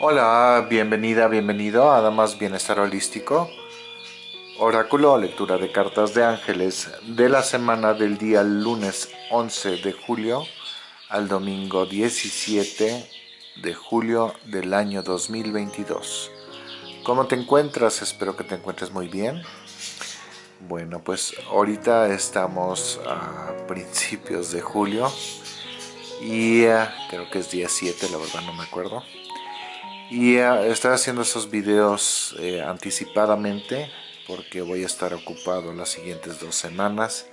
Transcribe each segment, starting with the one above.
Hola, bienvenida, bienvenido a Damas Bienestar Holístico. Oráculo lectura de cartas de ángeles de la semana del día lunes 11 de julio al domingo 17 de julio del año 2022. ¿Cómo te encuentras? Espero que te encuentres muy bien. Bueno, pues ahorita estamos a principios de julio y uh, creo que es día 7, la verdad no me acuerdo. Y eh, estoy haciendo esos videos eh, anticipadamente porque voy a estar ocupado las siguientes dos semanas.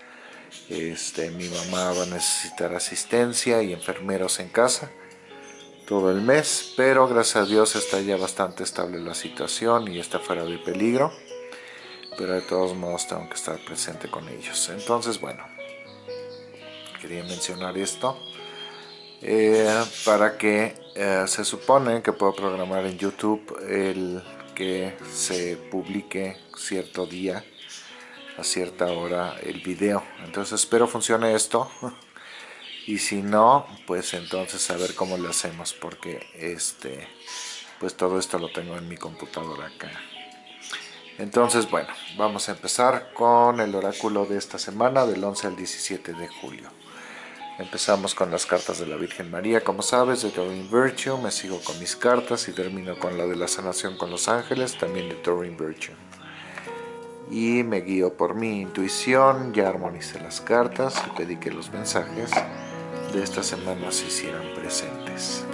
Este, mi mamá va a necesitar asistencia y enfermeros en casa todo el mes, pero gracias a Dios está ya bastante estable la situación y está fuera de peligro. Pero de todos modos tengo que estar presente con ellos. Entonces, bueno, quería mencionar esto. Eh, para que eh, se supone que puedo programar en YouTube el que se publique cierto día a cierta hora el video. Entonces espero funcione esto. Y si no pues entonces a ver cómo lo hacemos porque este pues todo esto lo tengo en mi computadora acá. Entonces bueno vamos a empezar con el oráculo de esta semana del 11 al 17 de julio Empezamos con las cartas de la Virgen María, como sabes, de Doreen Virtue. Me sigo con mis cartas y termino con la de la sanación con los ángeles, también de Doreen Virtue. Y me guío por mi intuición, ya armonicé las cartas y pedí que los mensajes de esta semana se hicieran presentes.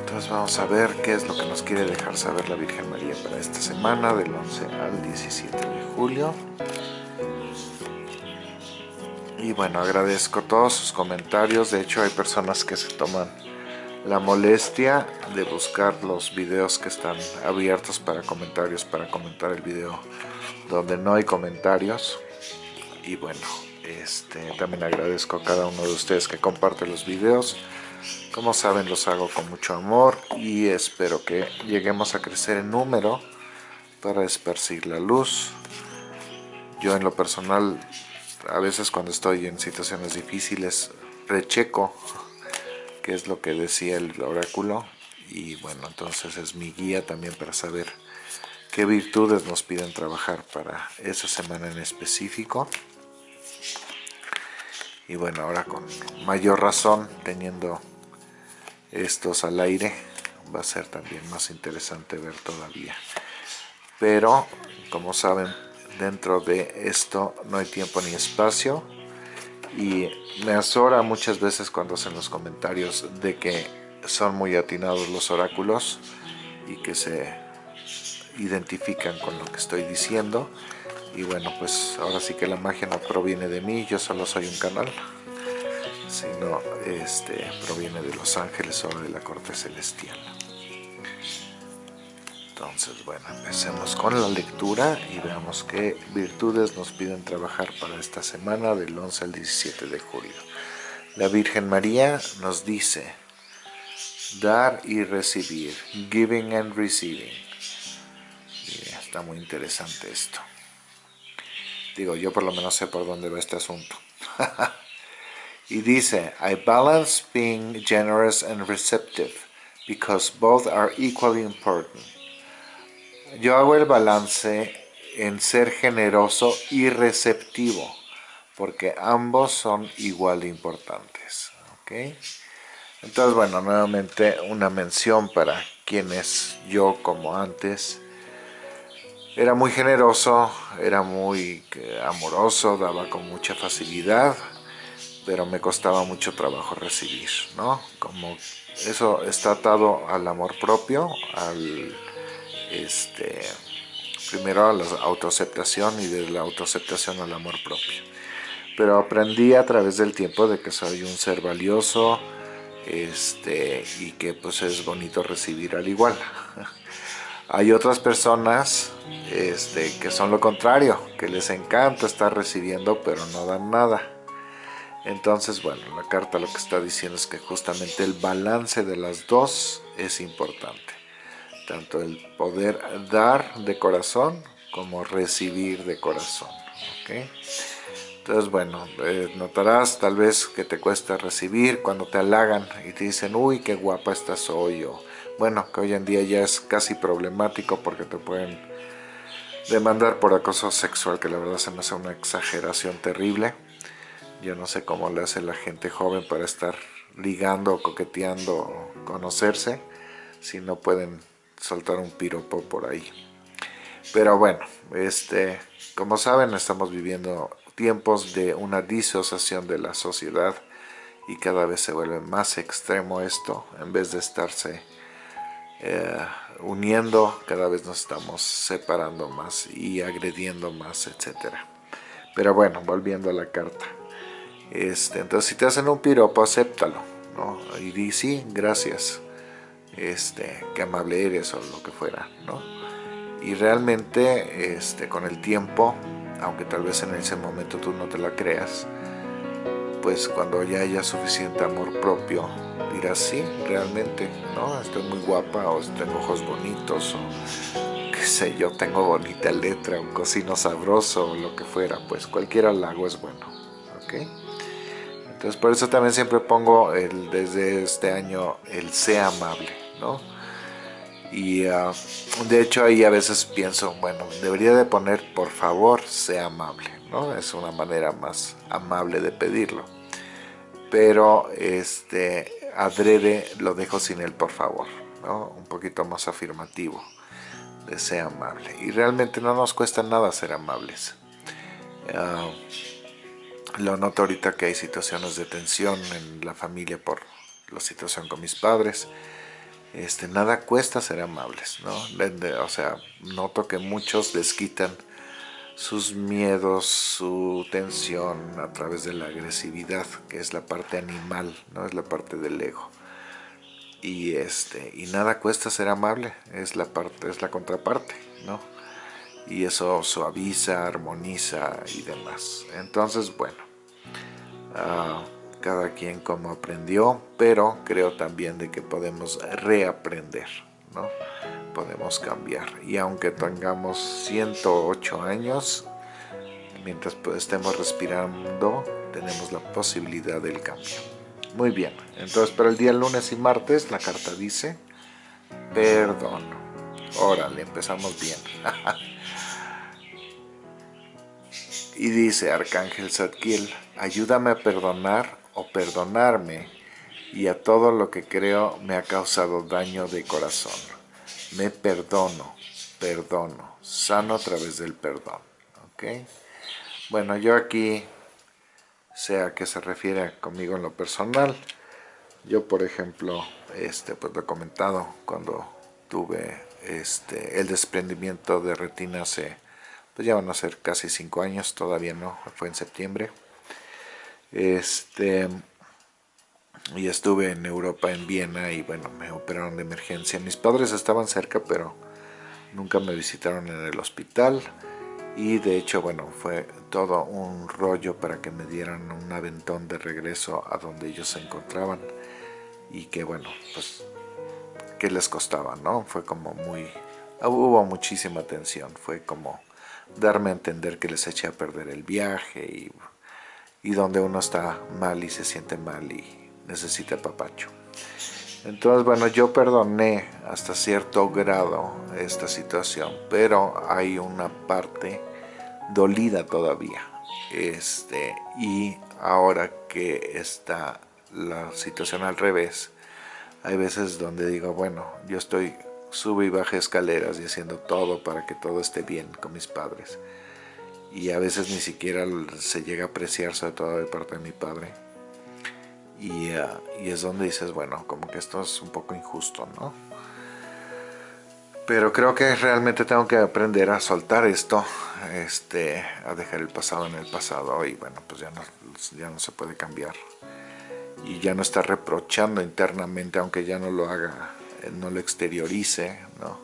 Entonces vamos a ver qué es lo que nos quiere dejar saber la Virgen María para esta semana, del 11 al 17 de julio. Y bueno, agradezco todos sus comentarios. De hecho, hay personas que se toman la molestia de buscar los videos que están abiertos para comentarios, para comentar el video donde no hay comentarios. Y bueno, este, también agradezco a cada uno de ustedes que comparte los videos. Como saben, los hago con mucho amor y espero que lleguemos a crecer en número para esparcir la luz. Yo en lo personal a veces cuando estoy en situaciones difíciles recheco qué es lo que decía el oráculo y bueno, entonces es mi guía también para saber qué virtudes nos piden trabajar para esa semana en específico. Y bueno, ahora con mayor razón, teniendo estos al aire, va a ser también más interesante ver todavía. Pero, como saben, dentro de esto no hay tiempo ni espacio y me azora muchas veces cuando hacen los comentarios de que son muy atinados los oráculos y que se identifican con lo que estoy diciendo y bueno pues ahora sí que la magia no proviene de mí, yo solo soy un canal sino este, proviene de los ángeles o de la corte celestial. Entonces, bueno, empecemos con la lectura y veamos qué virtudes nos piden trabajar para esta semana del 11 al 17 de julio. La Virgen María nos dice, dar y recibir, giving and receiving. está muy interesante esto. Digo, yo por lo menos sé por dónde va este asunto. y dice, I balance being generous and receptive, because both are equally important. Yo hago el balance en ser generoso y receptivo, porque ambos son igual de importantes. Entonces, bueno, nuevamente una mención para quienes yo, como antes, era muy generoso, era muy eh, amoroso, daba con mucha facilidad, pero me costaba mucho trabajo recibir, ¿no? Como eso está atado al amor propio, al este, primero a la autoaceptación y de la autoaceptación al amor propio. Pero aprendí a través del tiempo de que soy un ser valioso este, y que pues es bonito recibir al igual. Hay otras personas este, que son lo contrario, que les encanta estar recibiendo pero no dan nada. Entonces, bueno, la carta lo que está diciendo es que justamente el balance de las dos es importante tanto el poder dar de corazón como recibir de corazón. Entonces, bueno, eh, notarás tal vez que te cuesta recibir cuando te halagan y te dicen, uy, qué guapa estás hoy, o bueno, que hoy en día ya es casi problemático porque te pueden demandar por acoso sexual, que la verdad se me hace una exageración terrible. Yo no sé cómo le hace la gente joven para estar ligando, coqueteando, conocerse, si no pueden soltar un piropo por ahí. Pero bueno, este, como saben, estamos viviendo tiempos de una disociación de la sociedad y cada vez se vuelve más extremo esto, en vez de estarse eh, uniendo, cada vez nos estamos separando más y agrediendo más, etcétera. Pero bueno, volviendo a la carta. Este, entonces si te hacen un piropo, acéptalo, ¿no? Y di sí, gracias, este, qué amable eres o lo que fuera, ¿no? Y realmente, este, con el tiempo, aunque tal vez en ese momento tú no te la creas, pues cuando ya haya suficiente amor propio, dirás, sí, realmente, ¿no? Estoy muy guapa, o tengo ojos bonitos, o qué sé yo, tengo bonita letra, un cocino sabroso, o lo que fuera, pues cualquier halago es bueno, ¿ok? Entonces por eso también siempre pongo el, desde este año el sea amable, ¿no? y ah, de hecho ahí a veces pienso, bueno, debería de poner por favor sea amable, ¿no? Es una manera más amable de pedirlo. Pero este adrede lo dejo sin el por favor, ¿no? Un poquito más afirmativo de sea amable. Y realmente no nos cuesta nada ser amables. Ah, lo noto ahorita que hay situaciones de tensión en la familia por la situación con mis padres este, nada cuesta ser amables, ¿no? O sea, noto que muchos les quitan sus miedos, su tensión a través de la agresividad, que es la parte animal, ¿no? Es la parte del ego. Y, este, y nada cuesta ser amable, es la, parte, es la contraparte, ¿no? Y eso suaviza, armoniza y demás. Entonces, bueno, uh, cada quien como aprendió, pero creo también de que podemos reaprender, ¿no? Podemos cambiar. Y aunque tengamos 108 años, mientras estemos respirando, tenemos la posibilidad del cambio. Muy bien, entonces para el día lunes y martes la carta dice, perdón. Órale, empezamos bien. y dice Arcángel Zadkiel, ayúdame a perdonar o perdonarme y a todo lo que creo me ha causado daño de corazón. Me perdono, perdono, sano a través del perdón. ¿ok? Bueno, yo aquí, sea que se refiere conmigo en lo personal, yo por ejemplo, este, pues lo he comentado cuando tuve este, el desprendimiento de retina hace, pues ya van a ser casi cinco años, todavía no, fue en septiembre. Este, y estuve en Europa, en Viena, y bueno, me operaron de emergencia. Mis padres estaban cerca, pero nunca me visitaron en el hospital. Y de hecho, bueno, fue todo un rollo para que me dieran un aventón de regreso a donde ellos se encontraban. Y que bueno, pues, ¿qué les costaba, no? Fue como muy... Hubo muchísima tensión, fue como darme a entender que les eché a perder el viaje y y donde uno está mal y se siente mal y necesita papacho. Entonces, bueno, yo perdoné hasta cierto grado esta situación, pero hay una parte dolida todavía. Este, y ahora que está la situación al revés, hay veces donde digo, bueno, yo estoy sube y baja escaleras y haciendo todo para que todo esté bien con mis padres y a veces ni siquiera se llega a apreciar, sobre todo de parte de mi padre. Y, ah, y, es donde dices, bueno, como que esto es un poco injusto, ¿no? Pero creo que realmente tengo que aprender a soltar esto, este, a dejar el pasado en el pasado y bueno, pues ya no, ya no se puede cambiar. Y ya no estar reprochando internamente, aunque ya no lo haga, eh, no lo exteriorice, ¿no?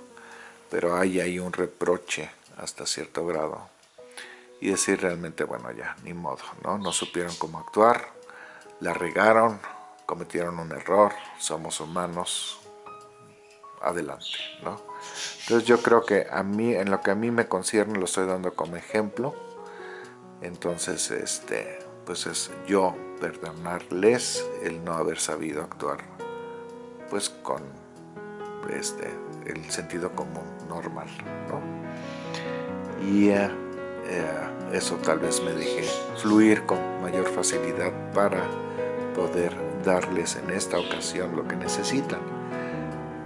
Pero hay ahí un reproche hasta cierto grado y decir realmente, bueno, ya, ni modo, ¿no? No supieron cómo actuar, la regaron, cometieron un error, somos humanos, adelante, ¿no? Entonces yo creo que a mí, en lo que a mí me concierne, lo estoy dando como ejemplo, Entonces, este, pues es yo perdonarles el no haber sabido actuar pues con este, el sentido común normal, ¿no? Y eh, eh, eso tal vez me deje fluir con mayor facilidad para poder darles en esta ocasión lo que necesitan.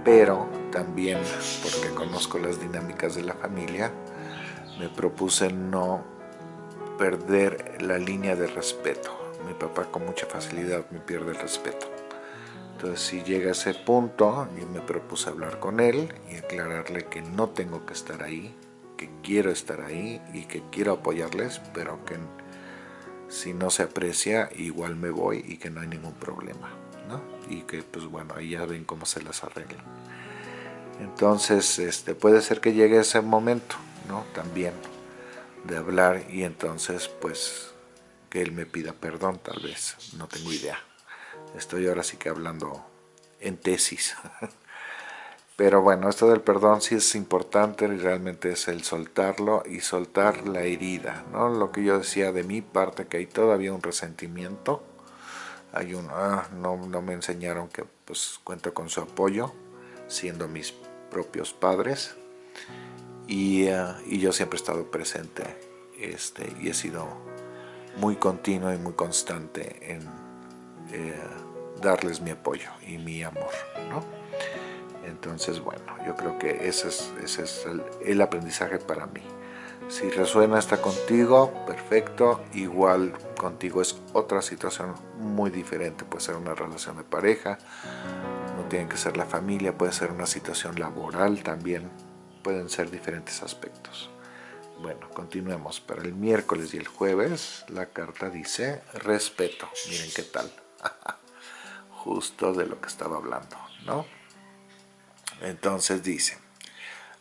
Pero también, porque conozco las dinámicas de la familia, me propuse no perder la línea de respeto. Mi papá con mucha facilidad me pierde el respeto. Entonces si llega ese punto, yo me propuse hablar con él y aclararle que no tengo que estar ahí, que quiero estar ahí y que quiero apoyarles, pero que si no se aprecia, igual me voy y que no hay ningún problema. ¿no? Y que pues bueno, ahí ya ven cómo se las arreglan. Entonces este, puede ser que llegue ese momento, ¿no? También de hablar y entonces pues que él me pida perdón tal vez, no tengo idea. Estoy ahora sí que hablando en tesis. Pero bueno, esto del perdón sí es importante, realmente es el soltarlo y soltar la herida, ¿no? Lo que yo decía de mi parte, que hay todavía un resentimiento, hay un, ah, no, no me enseñaron que pues cuento con su apoyo, siendo mis propios padres, y, ah, y yo siempre he estado presente este, y he sido muy continuo y muy constante en eh, darles mi apoyo y mi amor, ¿no? Entonces, bueno, yo creo que ese es, es el, aprendizaje para mí. Si resuena está contigo, perfecto. Igual contigo es otra situación muy diferente. Puede ser una relación de pareja, no tiene que ser la familia, puede ser una situación laboral también. Pueden ser diferentes aspectos. Bueno, continuemos. Para el miércoles y el jueves la carta dice respeto. Miren qué tal. Justo de lo que estaba hablando, ¿no? Entonces dice,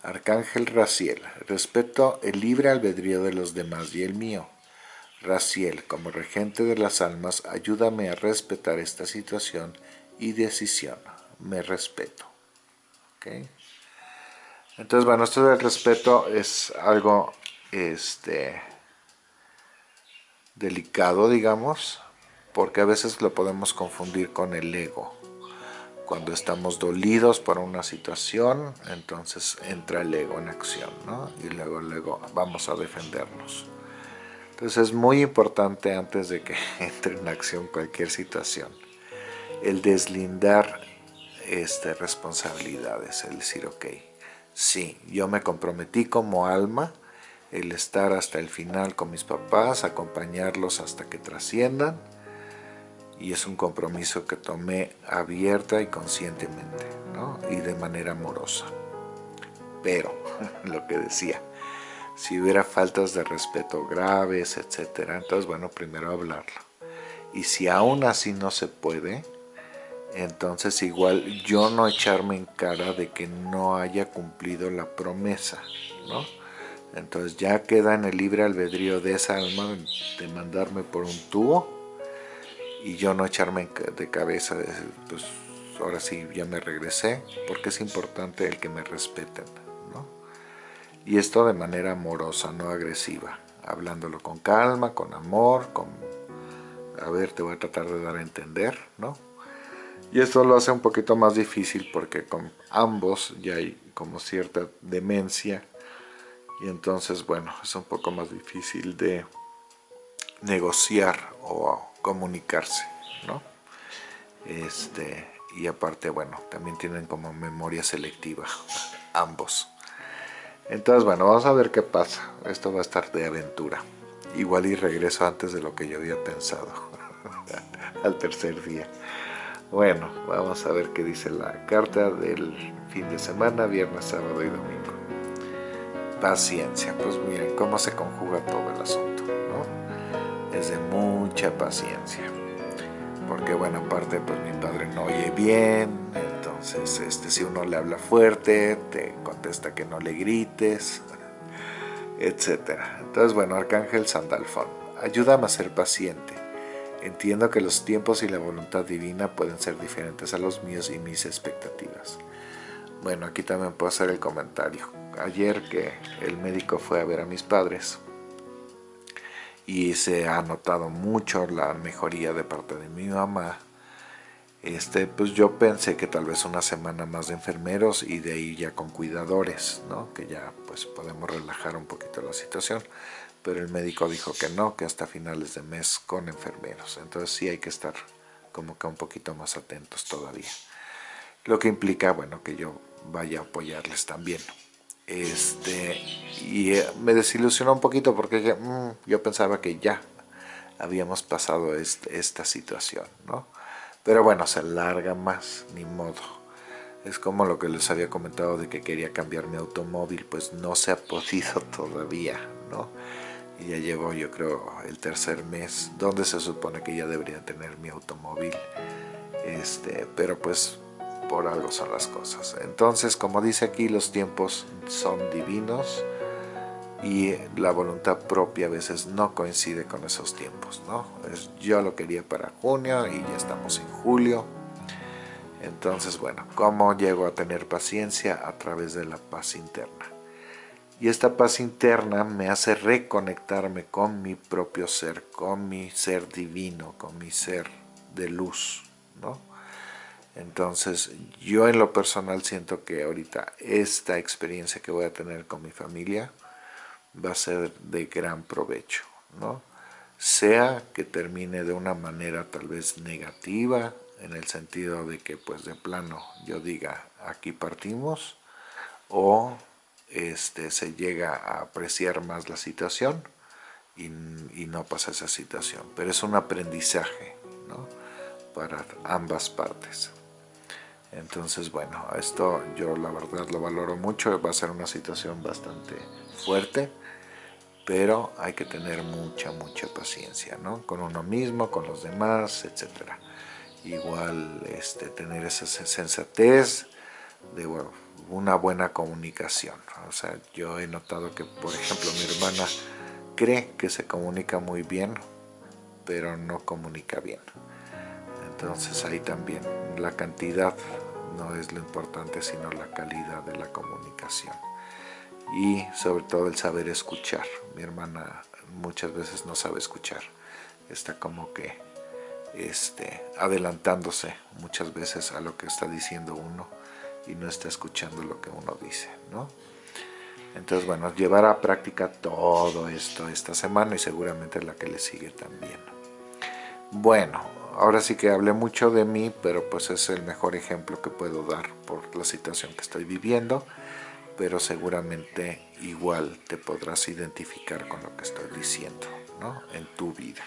Arcángel Raciel, respeto el libre albedrío de los demás y el mío. Raciel, como regente de las almas, ayúdame a respetar esta situación y decisión. Me respeto. Entonces, bueno, esto del respeto es algo este, delicado, digamos, porque a veces lo podemos confundir con el ego. Cuando estamos dolidos por una situación, entonces entra el ego en acción, ¿no? Y luego, luego vamos a defendernos. Entonces es muy importante antes de que entre en acción cualquier situación, el deslindar este, responsabilidades, el decir, ok, sí, yo me comprometí como alma, el estar hasta el final con mis papás, acompañarlos hasta que trasciendan, y es un compromiso que tomé abierta y conscientemente, ¿no? y de manera amorosa. Pero, lo que decía, si hubiera faltas de respeto graves, etcétera, entonces bueno, primero hablarlo. Y si aún así no se puede, entonces igual yo no echarme en cara de que no haya cumplido la promesa, ¿no? Entonces ya queda en el libre albedrío de esa alma de mandarme por un tubo y yo no echarme de cabeza, pues ahora sí ya me regresé, porque es importante el que me respeten, ¿no? Y esto de manera amorosa, no agresiva, hablándolo con calma, con amor, con, a ver, te voy a tratar de dar a entender, ¿no? Y esto lo hace un poquito más difícil porque con ambos ya hay como cierta demencia y entonces, bueno, es un poco más difícil de negociar o comunicarse, ¿no? Este, y aparte, bueno, también tienen como memoria selectiva, ambos. Entonces, bueno, vamos a ver qué pasa. Esto va a estar de aventura. Igual y regreso antes de lo que yo había pensado, al tercer día. Bueno, vamos a ver qué dice la carta del fin de semana, viernes, sábado y domingo. Paciencia, pues miren cómo se conjuga todo el asunto. Es de mucha paciencia. Porque bueno, aparte pues mi padre no oye bien, entonces este, si uno le habla fuerte, te contesta que no le grites, etc. Entonces bueno, Arcángel Sandalfón, ayúdame a ser paciente. Entiendo que los tiempos y la voluntad divina pueden ser diferentes a los míos y mis expectativas. Bueno, aquí también puedo hacer el comentario. Ayer que el médico fue a ver a mis padres y se ha notado mucho la mejoría de parte de mi mamá este, pues yo pensé que tal vez una semana más de enfermeros y de ahí ya con cuidadores, ¿no? Que ya pues podemos relajar un poquito la situación. Pero el médico dijo que no, que hasta finales de mes con enfermeros. Entonces sí hay que estar como que un poquito más atentos todavía. Lo que implica, bueno, que yo vaya a apoyarles también. Este, y eh, me desilusionó un poquito porque mm, yo pensaba que ya habíamos pasado esta situación, ¿no? Pero bueno, se alarga más, ni modo. Es como lo que les había comentado de que quería cambiar mi automóvil, pues no se ha podido todavía, ¿no? Y ya llevo yo creo el tercer mes, donde se supone que ya debería tener mi automóvil. Este, pero pues por algo son las cosas. Entonces, como dice aquí, los tiempos son divinos y la voluntad propia a veces no coincide con esos tiempos, ¿no? yo lo quería para junio y ya estamos en julio. Entonces, bueno, ¿cómo llego a tener paciencia? A través de la paz interna. Y esta paz interna me hace reconectarme con mi propio ser, con mi ser divino, con mi ser de luz, ¿no? Entonces, yo en lo personal siento que ahorita esta experiencia que voy a tener con mi familia, va a ser de gran provecho, ¿no? Sea que termine de una manera tal vez negativa, en el sentido de que pues de plano yo diga aquí partimos, o este, se llega a apreciar más la situación y, y no pasa esa situación. Pero es un aprendizaje, ¿no? Para ambas partes. Entonces, bueno, esto yo la verdad lo valoro mucho, va a ser una situación bastante fuerte, pero hay que tener mucha, mucha paciencia, ¿no? Con uno mismo, con los demás, etc. Igual este, tener esa sensatez de una buena comunicación. O sea, yo he notado que, por ejemplo, mi hermana cree que se comunica muy bien, pero no comunica bien. Entonces ahí también la cantidad no es lo importante, sino la calidad de la comunicación y sobre todo el saber escuchar. Mi hermana muchas veces no sabe escuchar, está como que este, adelantándose muchas veces a lo que está diciendo uno y no está escuchando lo que uno dice, ¿no? Entonces, bueno, llevar a práctica todo esto esta semana y seguramente la que le sigue también. Bueno, ahora sí que hablé mucho de mí, pero pues es el mejor ejemplo que puedo dar por la situación que estoy viviendo pero seguramente igual te podrás identificar con lo que estoy diciendo ¿no? en tu vida.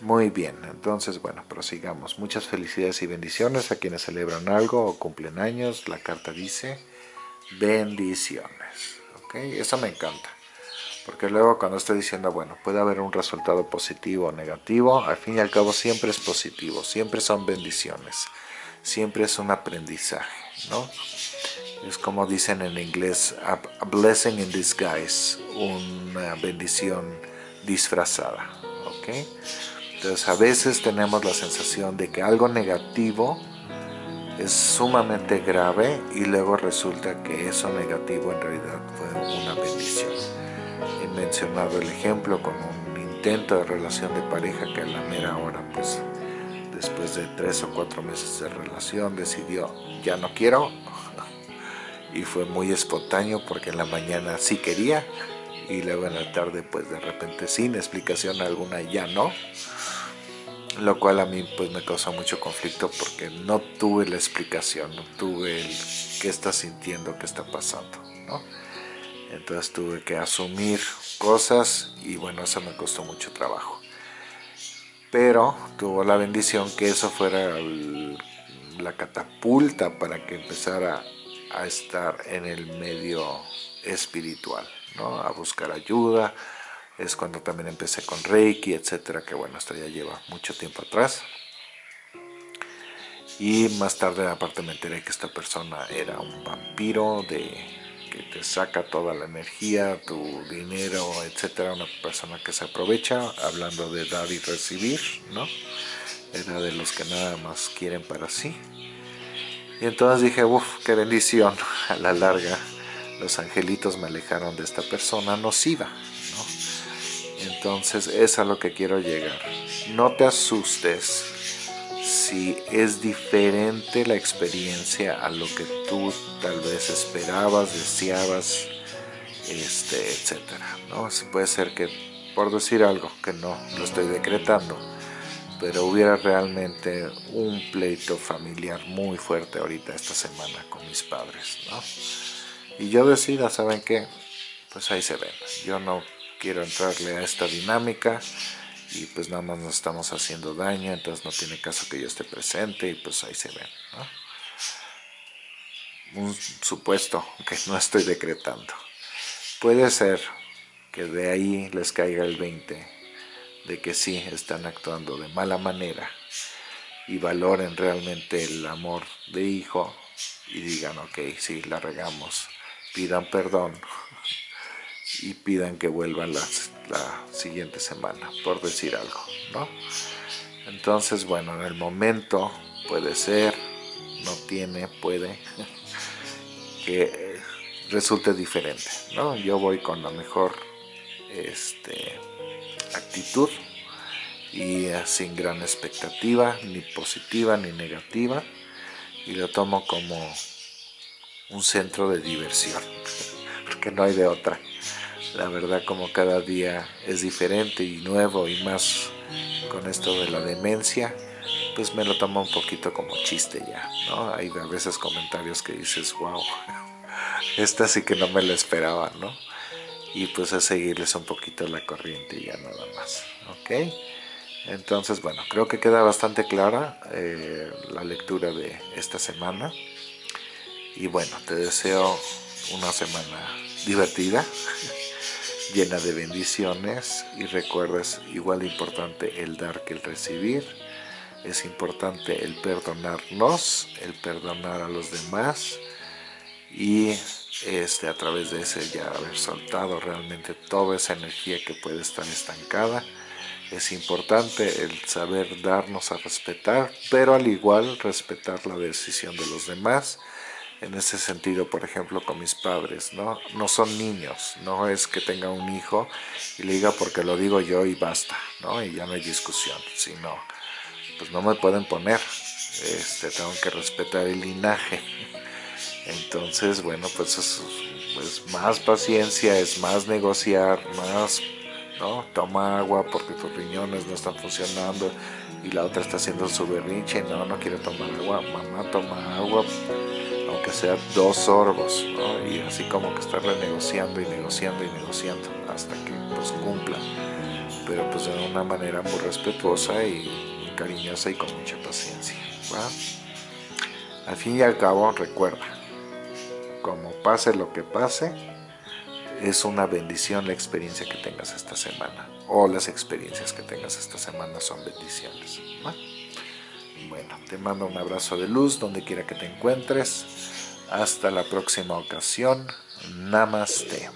Muy bien, entonces bueno, prosigamos. Muchas felicidades y bendiciones a quienes celebran algo o cumplen años. La carta dice bendiciones. ¿ok? Eso me encanta. Porque luego cuando estoy diciendo, bueno, puede haber un resultado positivo o negativo, al fin y al cabo siempre es positivo, siempre son bendiciones, siempre es un aprendizaje, ¿no? es como dicen en inglés, a, blessing in disguise, una bendición disfrazada. Entonces a veces tenemos la sensación de que algo negativo es sumamente grave y luego resulta que eso negativo en realidad fue una bendición. Mencionado el ejemplo con un intento de relación de pareja que a la mera hora, pues después de tres o cuatro meses de relación decidió ya no quiero, y fue muy espontáneo porque en la mañana sí quería y luego en la tarde pues de repente sin explicación alguna ya no lo cual a mí pues me causó mucho conflicto porque no tuve la explicación, no tuve el qué está sintiendo, qué está pasando, ¿no? Entonces tuve que asumir cosas y bueno, eso me costó mucho trabajo. Pero tuvo la bendición que eso fuera la catapulta para que empezara a estar en el medio espiritual, ¿no? a buscar ayuda. Es cuando también empecé con Reiki, etcétera, que bueno, esto ya lleva mucho tiempo atrás. Y más tarde aparte me enteré que esta persona era un vampiro de que te saca toda la energía, tu dinero, etcétera, una persona que se aprovecha, hablando de dar y recibir, ¿no? Era de los que nada más quieren para sí. Y entonces dije, uff, qué bendición. A la larga, los angelitos me alejaron de esta persona nociva. ¿no? Entonces es a lo que quiero llegar. No te asustes si es diferente la experiencia a lo que tú tal vez esperabas, deseabas, este, etcétera. ¿no? Puede ser que, por decir algo, que no lo estoy decretando, pero hubiera realmente un pleito familiar muy fuerte ahorita esta semana con mis padres, ¿no? Y yo decida, ¿saben qué? Pues ahí se ven. Yo no quiero entrarle a esta dinámica y pues nada más nos estamos haciendo daño, entonces no tiene caso que yo esté presente y pues ahí se ven, Un supuesto que no estoy decretando. Puede ser que de ahí les caiga el 20 de que sí están actuando de mala manera y valoren realmente el amor de hijo y digan, ok, sí, la regamos, pidan perdón y pidan que vuelvan la, la siguiente semana, por decir algo, ¿no? Entonces, bueno, en el momento puede ser, no tiene, puede, que resulte diferente, ¿no? Yo voy con la mejor este, actitud y sin gran expectativa, ni positiva ni negativa, y lo tomo como un centro de diversión, porque no hay de otra. La verdad como cada día es diferente y nuevo y más con esto de la demencia, pues me lo tomo un poquito como chiste ya, ¿no? Hay a veces comentarios que dices, wow, esta sí que no me la esperaba, ¿no? y pues a seguirles un poquito la corriente ya nada más ok entonces bueno creo que queda bastante clara eh, la lectura de esta semana y bueno te deseo una semana divertida llena de bendiciones y recuerdes igual importante el dar que el recibir es importante el perdonarnos el perdonar a los demás y este, a través de ese ya haber soltado realmente toda esa energía que puede estar estancada. Es importante el saber darnos a respetar, pero al igual respetar la decisión de los demás. En ese sentido, por ejemplo, con mis padres, ¿no? No son niños, no es que tenga un hijo y le diga porque lo digo yo y basta, ¿no? Y ya no hay discusión, sino, pues no me pueden poner, este, tengo que respetar el linaje entonces, bueno, pues es más paciencia, es más negociar, más, ¿no? Toma agua porque tus riñones no están funcionando y la otra está haciendo su berrinche, no, no quiere tomar agua, mamá toma agua, aunque sea dos sorbos. Y así como que estarle negociando y negociando y negociando hasta que pues cumpla, pero pues de una manera muy respetuosa y cariñosa y con mucha paciencia. Al fin y al cabo, recuerda, como pase lo que pase, es una bendición la experiencia que tengas esta semana. O las experiencias que tengas esta semana son bendiciones. Bueno, te mando un abrazo de luz donde quiera que te encuentres. Hasta la próxima ocasión. Namaste.